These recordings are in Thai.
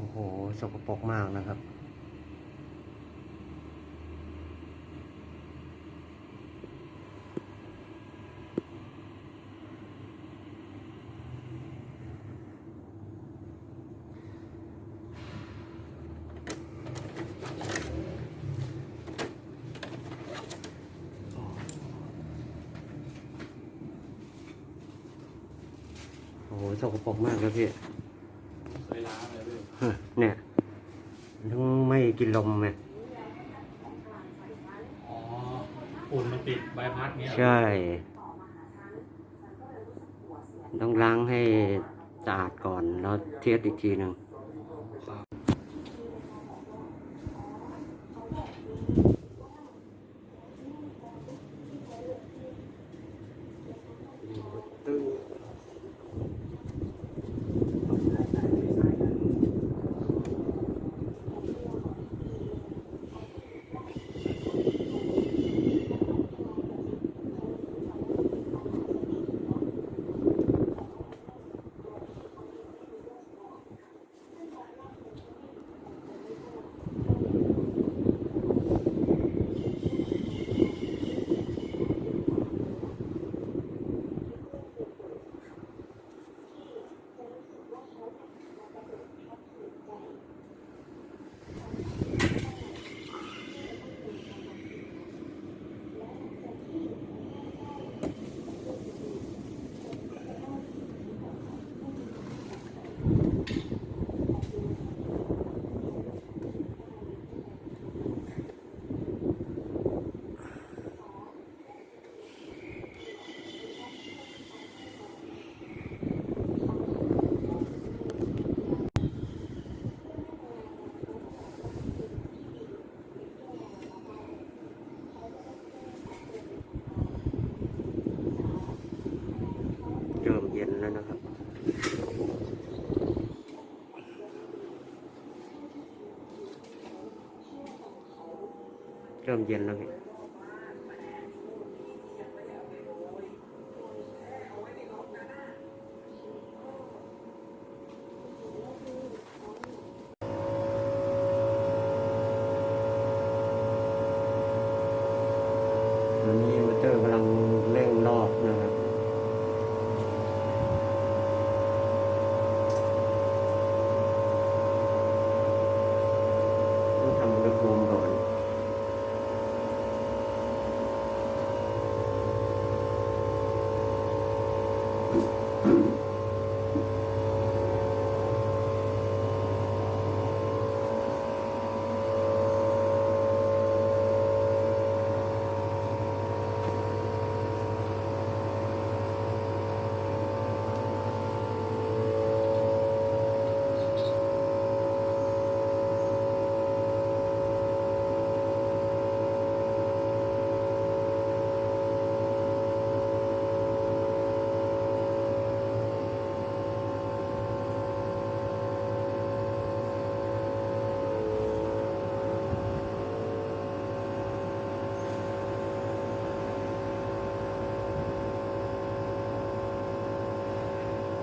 อ้โห สกปรกมากนะครับ โอ้โห สกปรกมากเลยพี่ เคยล้างเลยพี่ ฮะเนี่ยทั้งไม่กิน ลมไงอ๋อฝุ่นมันติดใบพัดเงี้ยเหรอใช่ ต้องล้างให้สะอาดก่อนแล้วเทสอีกทีหนึ่ง แล้วนะครับ เริ่มเย็นแล้วพี่ ตอนนี้มอเตอร์กำลังเร่งรอบนะครับ ต้องทำอุณหภูมิก่อน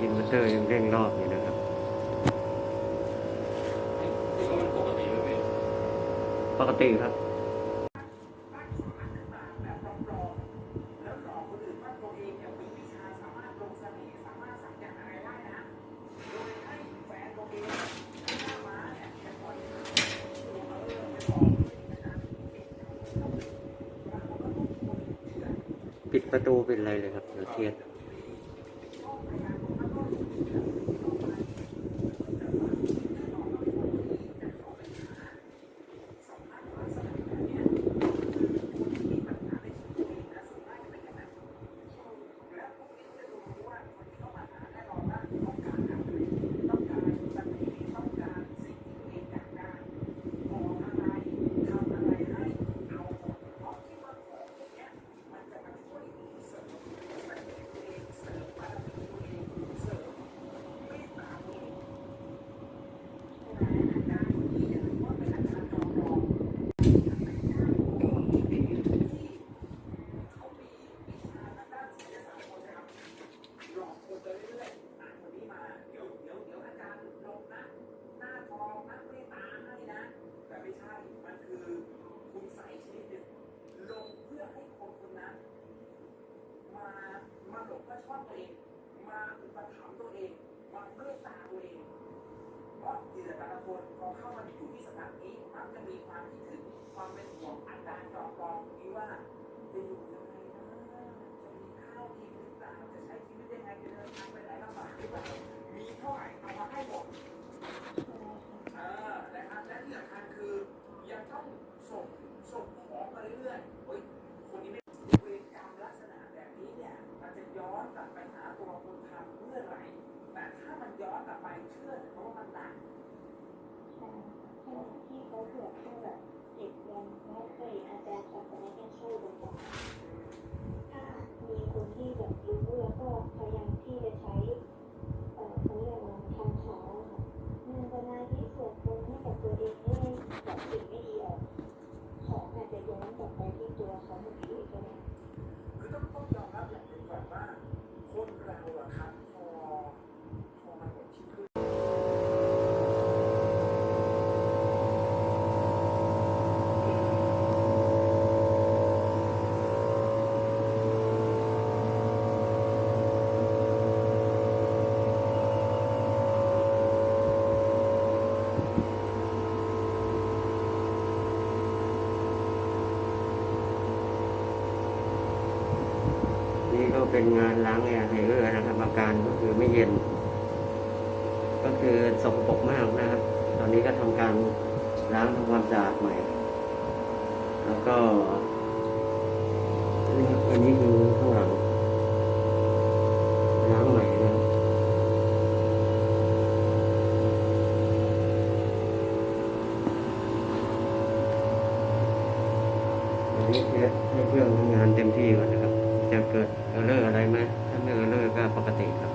อิน เตอร์ยังเร่งรอบอยู่นะครับ ปกติครับปิดประตูเป็นไรเลยครับ เดี๋ยวเทียด หลงพระชอบตัวเอง มาอุปถัมภ์ตัวเอง มาเมตตาตัวเอง เพราะที่แต่ละคนพอเข้ามาอยู่ที่สถานนี้มักจะมีความคิดถึงความเป็นห่วงอันดานจอปลอมนี้ว่าจะอยู่ยังไงนะจะมีข้าวกินหรือเปล่าจะใช้ชีวิตยังไงจะเดินทางไปไหนลำบากหรือเปล่ามีเท่าไหร่เอามาให้หมดเออนะครับและที่สำคัญคือยังต้องส่งส่งของมาเรื่อยๆเฮ้ยคนนี้ไม่ ย้อนกลับไปเชื่อเพราะว่ามันหนักขณะที่เขาบวชแค่แบบเจ็ดวันแล้วเคยอาจารย์ศาสนายังเข้าบอกว่าถ้ามีคนที่แบบรู้แล้วก็พยายามที่จะใช้เอ่อเขาเรียกว่าทำขาค่ะนั่งสมาธิสวดมนต์ให้กับตัวเองให้แบบสิ่งไม่ดีออกของอาจจะย้อนกลับไปที่ตัวเขาเมื่อกี้ก็ได้ คือต้องต้องยอมรับอย่างหนึ่งก่อนว่า คนเราอะครับพอพอมันหมดชีวิต นี่ก็ เป็นงานล้างแอร์ไฮเออร์นะครับอาการก็คือไม่เย็น ก็คือสกปรกมากนะครับ ตอนนี้ก็ทำการล้างทำความสะอาดใหม่ แล้วก็นี่ครับอันนี้คือข้างหลังใหม่นะครับอันนี้เพื่อให้เครื่องทำงานเต็มที่ก่อนนะครับ จะเกิดเออเลอร์อะไรไหมถ้าไม่เออเลอร์ก็ปกติครับ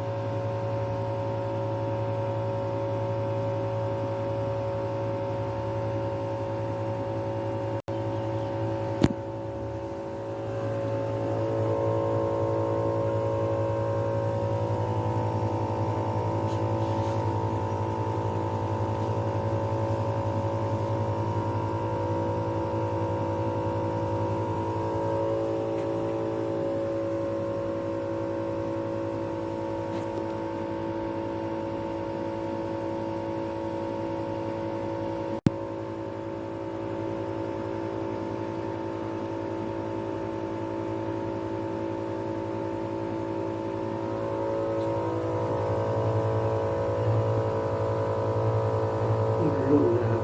นี่คือรุ่นนะครับ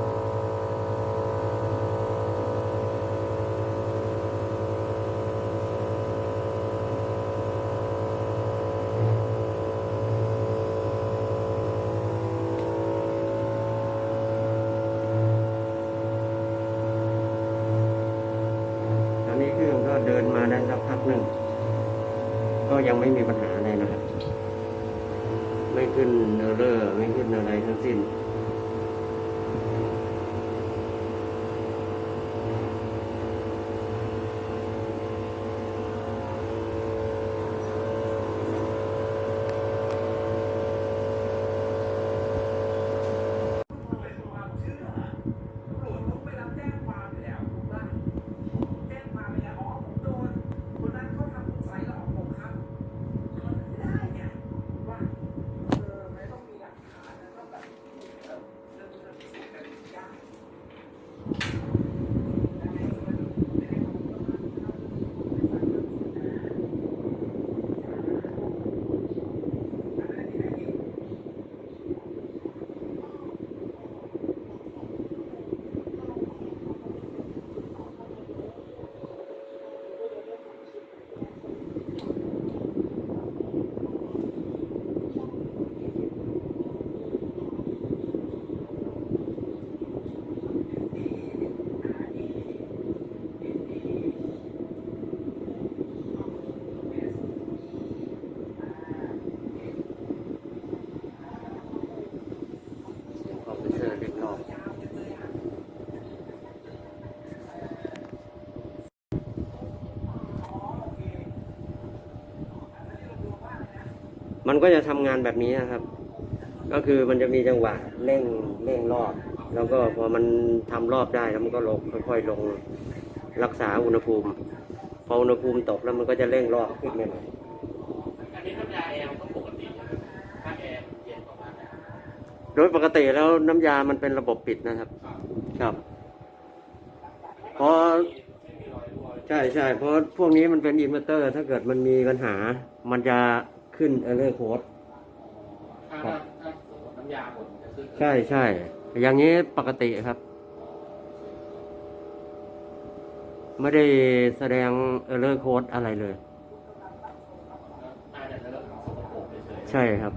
ตอนนี้เครื่องก็เดินมาได้สักพักหนึ่ง ก็ยังไม่มีปัญหาอะไรนะครับ ไม่ขึ้นเออร์เลอร์ไม่ขึ้นอะไรทั้งสิ้น เป็นความเชื่อตำรวจต้องไปรับแจ้งความอยู่แล้วถูกป่ะแจ้งความไปแล้วอ๋อผมโดนคนนั้นเขาทำคุณใส่หลอกผมครับมันไม่ได้ไงว่าเออไม่ต้องมีหลักฐานนะต้องแบบเออเรื่องเรื่องสิ่งแบบนี้ยากยังไงก็ไม่รู้ยังไงผมก็ต้องเอาเรื่องนี้ไปสั่งเรื่องนี้นะอันนั้นที่ไหนอีก ออฟฟิเซอร์เล็กนอก มันก็จะทำงานแบบนี้นะครับ ก็คือมันจะมีจังหวะเร่งเร่งรอบ แล้วก็พอมันทำรอบได้แล้วมันก็ลงค่อยๆลงรักษาอุณหภูมิ พออุณหภูมิตกแล้วมันก็จะเร่งรอบขึ้นมาหน่อยอันนี้น้ำยาแอร์มันก็ปกติใช่ไหมถ้าแอร์เย็นประมาณนั้นโดยปกติแล้วน้ำยามันเป็นระบบปิดนะครับ ครับพอไม่มีรอยรั่วใช่ใช่เพราะพวกนี้มันเป็นอินเวอร์เตอร์ ถ้าเกิดมันมีปัญหา มันจะ ขึ้น error code ถ้าถ้าถ้าสมมติน้ำยาหมดมันจะขึ้นใช่ใช่อย่างนี้ปกติครับ ไม่ได้แสดง error code อะไรเลยน่าจะเริ่มสกปรกเฉยๆ ใช่ครับ